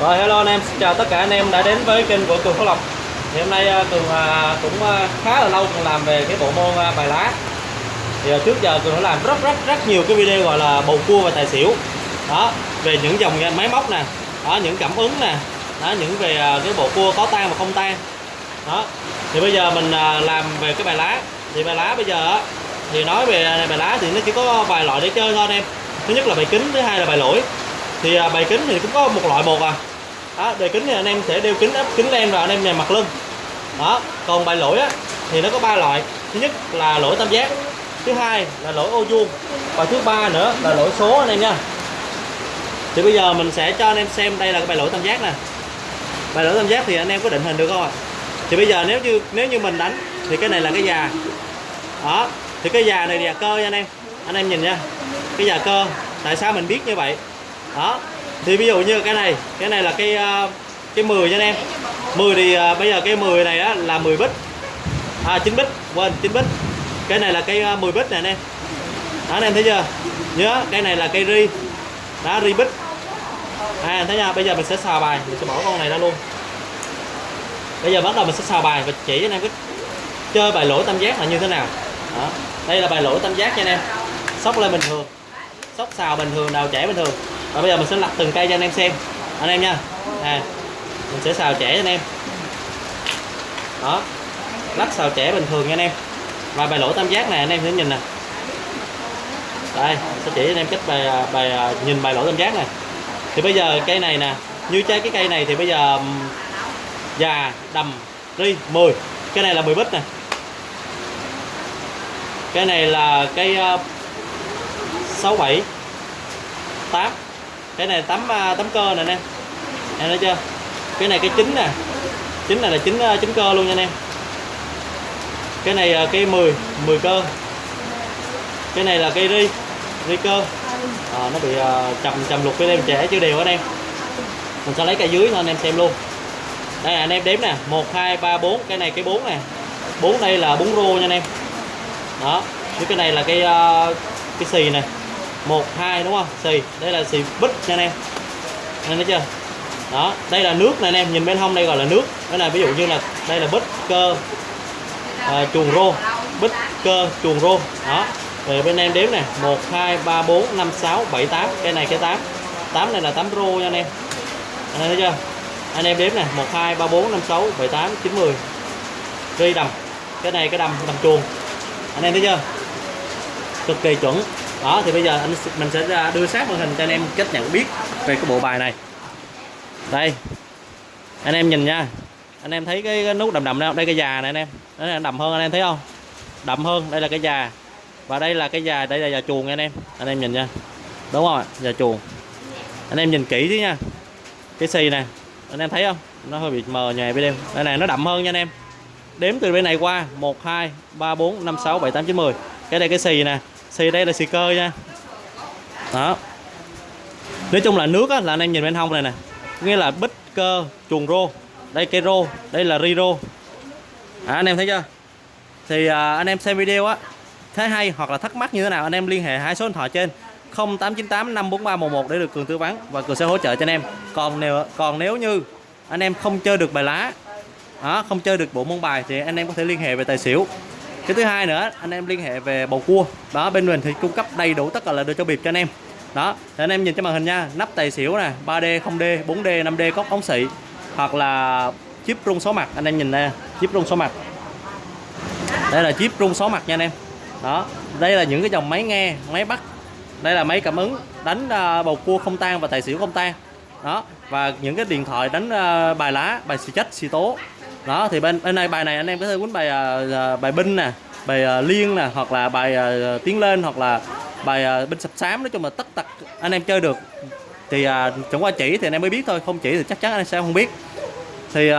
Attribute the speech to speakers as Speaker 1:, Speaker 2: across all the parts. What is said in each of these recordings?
Speaker 1: Rồi hello anh em, xin chào tất cả anh em đã đến với kênh của Cường Phú Lộc. Thì hôm nay à, Cường à, cũng à, khá là lâu Cường làm về cái bộ môn bài lá. Thì trước giờ Cường đã làm rất rất rất nhiều cái video gọi là bầu cua và tài xỉu. Đó, về những dòng máy móc nè Đó, những cảm ứng nè Đó, những về cái bộ cua có tan và không tan Đó, thì bây giờ mình làm về cái bài lá. Thì bài lá bây giờ thì nói về bài lá thì nó chỉ có vài loại để chơi thôi anh em. Thứ nhất là bài kính, thứ hai là bài lỗi. Thì bài kính thì cũng có một loại một à đó, đề kính thì anh em sẽ đeo kính áp kính len vào anh em nhà mặt lưng. Đó còn bài lỗi á, thì nó có ba loại. Thứ nhất là lỗi tam giác thứ hai là lỗi ô vuông và thứ ba nữa là lỗi số anh em nha. Thì bây giờ mình sẽ cho anh em xem đây là cái bài lỗi tam giác nè. Bài lỗi tam giác thì anh em có định hình được không ạ? Thì bây giờ nếu như nếu như mình đánh thì cái này là cái già. Đó thì cái già này là cơ nha anh em. Anh em nhìn nha cái già cơ. Tại sao mình biết như vậy? Đó thì ví dụ như cái này cái này là cái ờ, cái 10 nha anh em. 10 thì uh, bây giờ cái 10 này á, là 10 bít à 9 bít quên 9 bít cái này là cây 10 bít nè anh em. Đó anh em thấy chưa? Nhớ cái này là cây ri đó ri bít à thấy nha bây giờ mình sẽ xào bài mình sẽ bỏ con này ra luôn. Bây giờ bắt đầu mình sẽ xào bài và chỉ cho anh em cái chơi bài lỗ tam giác là như thế nào. Đó. đây là bài lỗ tam giác nha anh em. Sóc lên bình thường sóc xào bình thường đào chảy bình thường và bây giờ mình sẽ lặt từng cây cho anh em xem. Anh em nha. À, mình sẽ xào trẻ cho anh em. Đó. Lắc xào trẻ bình thường nha anh em. Và bài lỗ tam giác này anh em sẽ nhìn nè. Đây sẽ chỉ cho anh em cách bài à, bài à, nhìn bài lỗ tam giác này. Thì bây giờ cây này nè như trái cái cây này thì bây giờ già đầm ri 10 cái này là 10 bít nè. Cái này là cây uh, 67 8 cái này tấm à, tấm cơ nè anh em. Em thấy chưa? Cái này cái chính nè. Chính này là chính à, chính cơ luôn nha anh em. Cái này à, cái 10 10 cơ. Cái này là cây ri ri cơ. À, nó bị chầm chầm lục với em trẻ chưa đều anh em. Mình sẽ lấy cây dưới thôi anh em xem luôn. Đây là anh em đếm nè. 1 2 3 4 cái này cái 4 nè. 4 đây là 4 rô nha anh em. Đó. Với cái này là cái cái xì này một hai đúng không? Xì đây là xì bít nha anh em. Anh thấy chưa? Đó đây là nước nè anh em nhìn bên hông đây gọi là nước. Đó là ví dụ như là đây là bít cơ à, chuồng rô. Bít cơ chuồng rô. Đó rồi bên em đếm nè. 1 2 3 4 5 6 7 8 cái này cái 8 8 này là 8 rô nha anh em. Anh thấy chưa? Anh em đếm nè. 1 2 3 4 5 6 7 8 9 10 ri đầm. Cái này cái đầm đầm chuồng. Anh em thấy chưa? Cực kỳ chuẩn đó thì bây giờ anh mình sẽ đưa sát màn hình cho anh em cách nhận biết về cái bộ bài này. Đây anh em nhìn nha. Anh em thấy cái, cái nút đầm đầm đâu đây cái già này anh em. Đó là đầm hơn anh em thấy không? Đậm hơn đây là cái già. Và đây là cái già đây là già chuồng nha anh em. Anh em nhìn nha. Đúng không ạ? Già chuồng. Anh em nhìn kỹ chứ nha. Cái xì nè anh em thấy không? Nó hơi bị mờ nhòe bên em. Đây này nó đậm hơn nha anh em. Đếm từ bên này qua 1 2 3 4 5 6 7 8 9 10 cái đây cái xì nè xì đây là xì cơ nha. Đó. Nói chung là nước á, là anh em nhìn bên hông này nè. Nghĩa là bích cơ chuồng rô. Đây cây rô. Đây là ri rô. À, anh em thấy chưa? Thì à, anh em xem video á thấy hay hoặc là thắc mắc như thế nào anh em liên hệ hai số điện thoại trên 0898 543 11 để được cường tư vấn và cường sẽ hỗ trợ cho anh em. Còn nếu còn nếu như anh em không chơi được bài lá đó, không chơi được bộ môn bài thì anh em có thể liên hệ về tài xỉu cái thứ hai nữa, anh em liên hệ về bầu cua. Đó, bên mình thì cung cấp đầy đủ tất cả là đồ cho bịp cho anh em. Đó, thì anh em nhìn trên màn hình nha, nắp tài xỉu nè 3D 0D 4D 5D có ống xị, hoặc là chip rung số mặt. Anh em nhìn đây, chip rung số mặt. Đây là chip rung số mặt nha anh em. Đó, đây là những cái dòng máy nghe, máy bắt. Đây là máy cảm ứng, đánh à, bầu cua không tan và tài xỉu không tan. Đó, và những cái điện thoại đánh à, bài lá, bài xì chất xì tố đó thì bên bên này bài này anh em có thể quýnh bài uh, bài binh nè bài uh, liên nè hoặc là bài uh, tiến lên hoặc là bài uh, binh sập sám nói chung là tất tật anh em chơi được. Thì uh, chẳng qua chỉ thì anh em mới biết thôi không chỉ thì chắc chắn anh em sẽ không biết. Thì uh,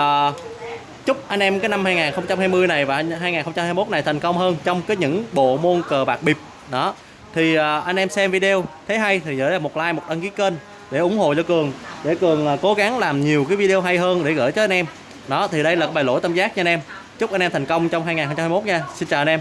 Speaker 1: chúc anh em cái năm 2020 này và 2021 này thành công hơn trong cái những bộ môn cờ bạc bịp. Đó. Thì uh, anh em xem video thấy hay thì nhớ là một like một đăng ký kênh để ủng hộ cho cường để cường uh, cố gắng làm nhiều cái video hay hơn để gửi cho anh em đó, thì đây là bài lỗi tam giác nha anh em. Chúc anh em thành công trong 2021 nha. Xin chào anh em.